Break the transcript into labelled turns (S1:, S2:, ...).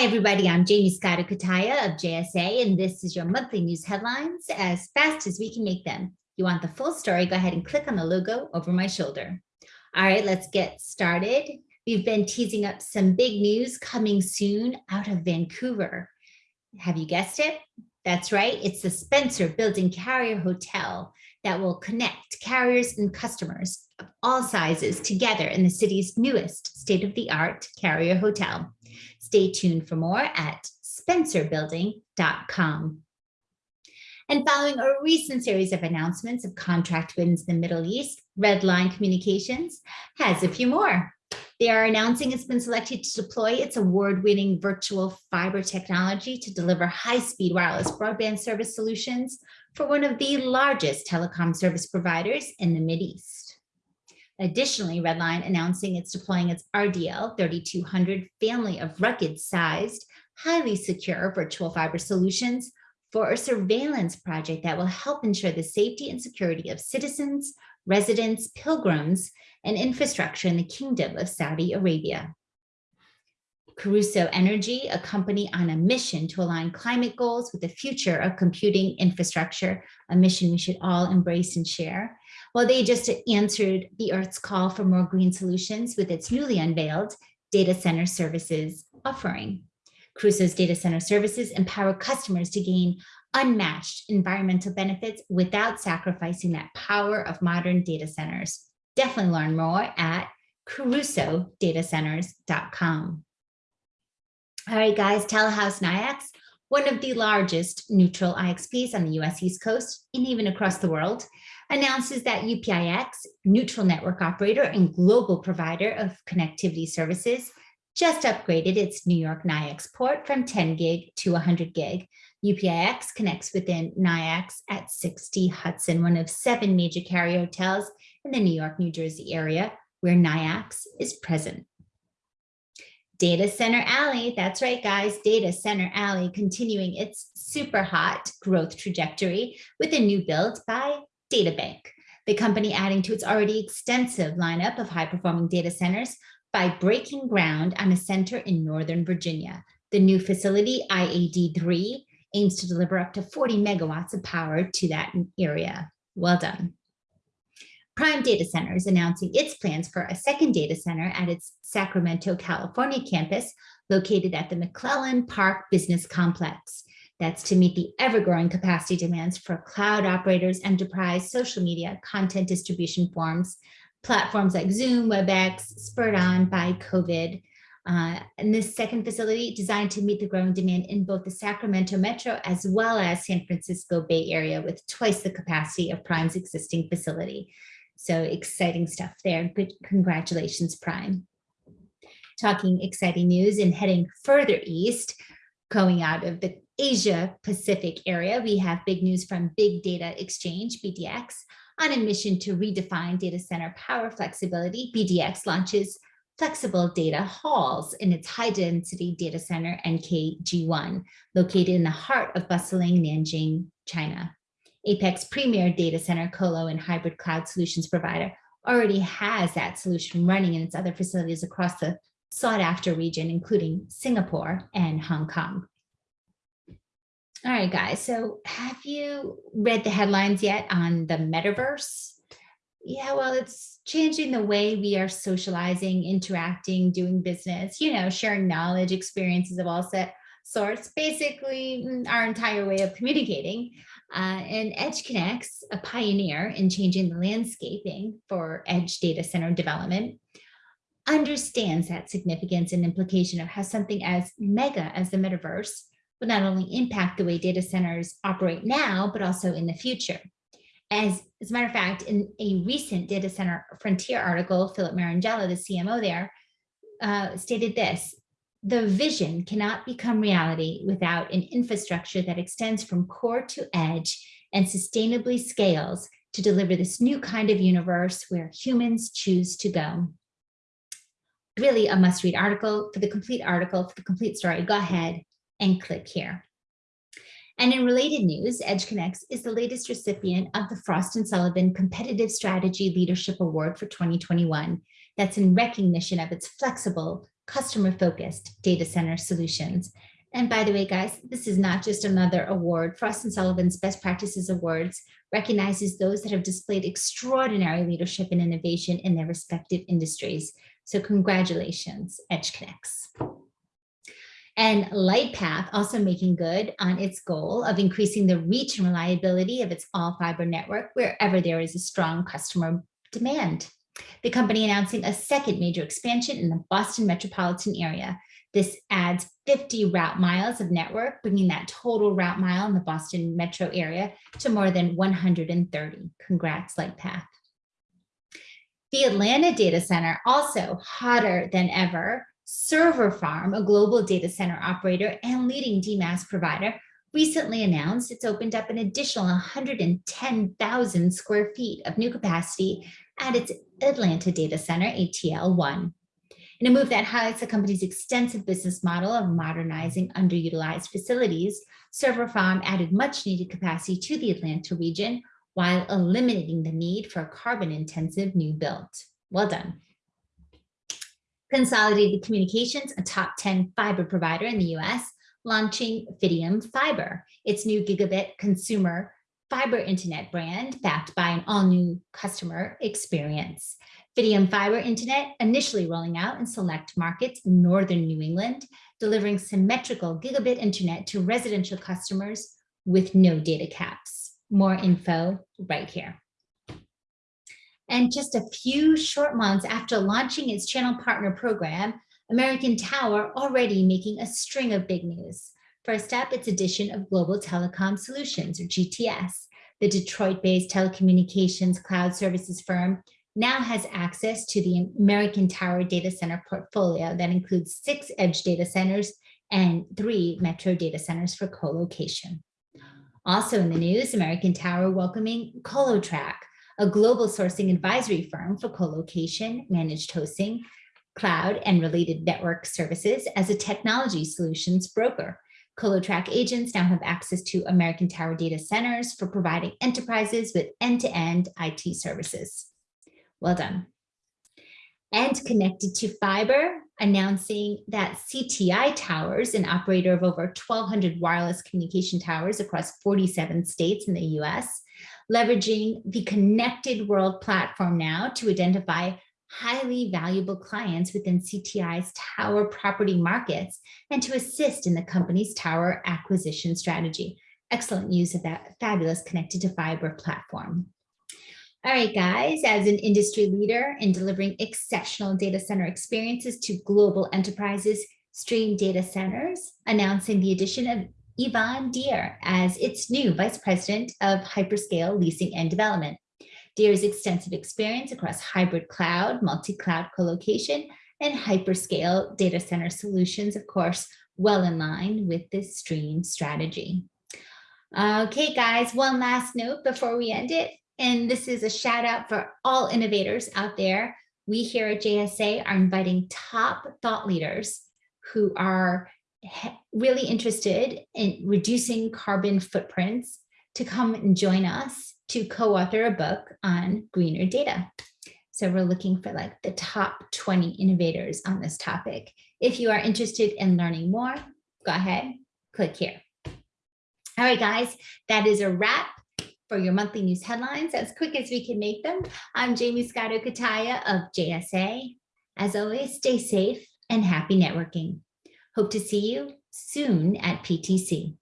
S1: Hi, everybody. I'm Jamie Scott of JSA, and this is your monthly news headlines as fast as we can make them. You want the full story, go ahead and click on the logo over my shoulder. All right, let's get started. We've been teasing up some big news coming soon out of Vancouver. Have you guessed it? That's right. It's the Spencer Building Carrier Hotel that will connect carriers and customers of all sizes together in the city's newest state-of-the-art carrier hotel. Stay tuned for more at spencerbuilding.com. And following a recent series of announcements of contract wins in the Middle East, Redline Communications has a few more. They are announcing it's been selected to deploy its award-winning virtual fiber technology to deliver high-speed wireless broadband service solutions for one of the largest telecom service providers in the Mideast. Additionally, Redline announcing it's deploying its RDL 3200 family of ruggedized, highly secure virtual fiber solutions for a surveillance project that will help ensure the safety and security of citizens, residents, pilgrims, and infrastructure in the Kingdom of Saudi Arabia. Crusoe Energy, a company on a mission to align climate goals with the future of computing infrastructure, a mission we should all embrace and share. Well, they just answered the Earth's call for more green solutions with its newly unveiled data center services offering. Crusoe's data center services empower customers to gain unmatched environmental benefits without sacrificing that power of modern data centers. Definitely learn more at crusoedatacenters.com. All right, guys, Telehouse NYIIX, one of the largest neutral IXPs on the US East Coast and even across the world, announces that UPIX, neutral network operator and global provider of connectivity services, just upgraded its New York NYIIX port from 10 gig to 100 gig. UPIX connects within NYIIX at 60 Hudson, one of seven major carrier hotels in the New York, New Jersey area where NYIIX is present. Data Center Alley, that's right, guys, Data Center Alley continuing its super hot growth trajectory with a new build by DataBank, the company adding to its already extensive lineup of high-performing data centers by breaking ground on a center in Northern Virginia. The new facility, IAD3, aims to deliver up to 40 megawatts of power to that area. Well done. Prime Data Center is announcing its plans for a second data center at its Sacramento, California campus located at the McClellan Park Business Complex. That's to meet the ever-growing capacity demands for cloud operators, enterprise, social media, content distribution forms, platforms like Zoom, WebEx, spurred on by COVID. Uh, and this second facility designed to meet the growing demand in both the Sacramento metro as well as San Francisco Bay Area with twice the capacity of Prime's existing facility. So exciting stuff there. Good, congratulations, Prime. Talking exciting news and heading further east, going out of the Asia Pacific area, we have big news from Big Data Exchange, BDX, on a mission to redefine data center power flexibility. BDX launches flexible data halls in its high density data center NKG1, located in the heart of bustling Nanjing, China. Apex Premier Data Center Colo and Hybrid Cloud Solutions provider already has that solution running in its other facilities across the sought after region, including Singapore and Hong Kong. All right, guys, so have you read the headlines yet on the metaverse? Yeah, well, it's changing the way we are socializing, interacting, doing business, you know, sharing knowledge, experiences of all set sorts, basically mm, our entire way of communicating. Uh, and EdgeConneX, a pioneer in changing the landscaping for edge data center development, understands that significance and implication of how something as mega as the metaverse will not only impact the way data centers operate now, but also in the future. As, as a matter of fact, in a recent Data Center Frontier article, Philip Marangella, the CMO there, uh, stated this, the vision cannot become reality without an infrastructure that extends from core to edge and sustainably scales to deliver this new kind of universe where humans choose to go. Really a must read article. For the complete article, for the complete story, go ahead and click here. And in related news, EdgeConneX is the latest recipient of the Frost & Sullivan Competitive Strategy Leadership Award for 2021. That's in recognition of its flexible, customer-focused data center solutions. And by the way, guys, this is not just another award. Frost Sullivan's Best Practices Awards recognizes those that have displayed extraordinary leadership and innovation in their respective industries. So congratulations, EdgeConneX. And Lightpath also making good on its goal of increasing the reach and reliability of its all fiber network wherever there is a strong customer demand. The company announcing a second major expansion in the Boston metropolitan area. This adds 50 route miles of network, bringing that total route mile in the Boston metro area to more than 130. Congrats, Lightpath. The Atlanta data center, also hotter than ever, Server Farm, a global data center operator and leading DMaaS provider, recently announced it's opened up an additional 110,000 square feet of new capacity at its Atlanta data center, ATL1. In a move that highlights the company's extensive business model of modernizing underutilized facilities, Server Farm added much needed capacity to the Atlanta region while eliminating the need for carbon intensive new build. Well done. Consolidated Communications, a top 10 fiber provider in the US, launching Fidium Fiber, its new gigabit consumer fiber internet brand backed by an all new customer experience. Fidium Fiber Internet initially rolling out in select markets in Northern New England, delivering symmetrical gigabit internet to residential customers with no data caps. More info right here. And just a few short months after launching its channel partner program, American Tower already making a string of big news. First up, its addition of Global Telecom Solutions, or GTS. The Detroit-based telecommunications cloud services firm now has access to the American Tower data center portfolio that includes six edge data centers and three metro data centers for co-location. Also in the news, American Tower welcoming ColoTraq, a global sourcing advisory firm for co-location, managed hosting, cloud, and related network services as a technology solutions broker. ColoTraq agents now have access to American Tower data centers for providing enterprises with end-to-end -end IT services. Well done. And Connected2Fiber, announcing that CTI Towers, an operator of over 1,200 wireless communication towers across 47 states in the US, leveraging the Connected World platform now to identify highly valuable clients within CTI's tower property markets and to assist in the company's tower acquisition strategy. Excellent use of that fabulous Connected2Fiber platform. All right, guys, as an industry leader in delivering exceptional data center experiences to global enterprises, Stream Data Centers announcing the addition of Yvonne Deer as its new Vice President of Hyperscale Leasing and Development. Deer's extensive experience across hybrid cloud, multi-cloud colocation, and hyperscale data center solutions, of course, well in line with this stream strategy. Okay, guys, one last note before we end it. And this is a shout out for all innovators out there. We here at JSA are inviting top thought leaders who are really interested in reducing carbon footprints to come and join us to co-author a book on greener data. So we're looking for like the top 20 innovators on this topic. If you are interested in learning more, go ahead, click here. All right, guys, that is a wrap for your monthly news headlines as quick as we can make them. I'm Jamie Scotto Cutaia of JSA. As always, stay safe and happy networking. Hope to see you soon at PTC.